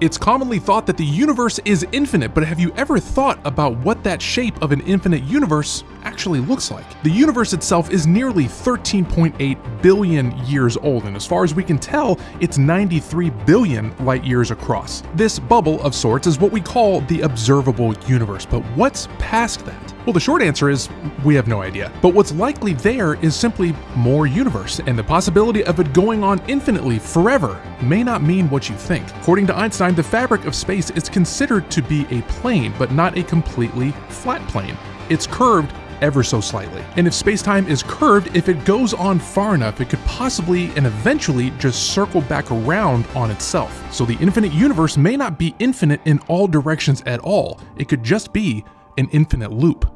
It's commonly thought that the universe is infinite, but have you ever thought about what that shape of an infinite universe actually looks like? The universe itself is nearly 13.8 billion years old, and as far as we can tell, it's 93 billion light years across. This bubble of sorts is what we call the observable universe, but what's past that? Well, the short answer is we have no idea. But what's likely there is simply more universe, and the possibility of it going on infinitely forever may not mean what you think. According to Einstein, the fabric of space is considered to be a plane, but not a completely flat plane. It's curved ever so slightly. And if space-time is curved, if it goes on far enough, it could possibly and eventually just circle back around on itself. So the infinite universe may not be infinite in all directions at all. It could just be an infinite loop.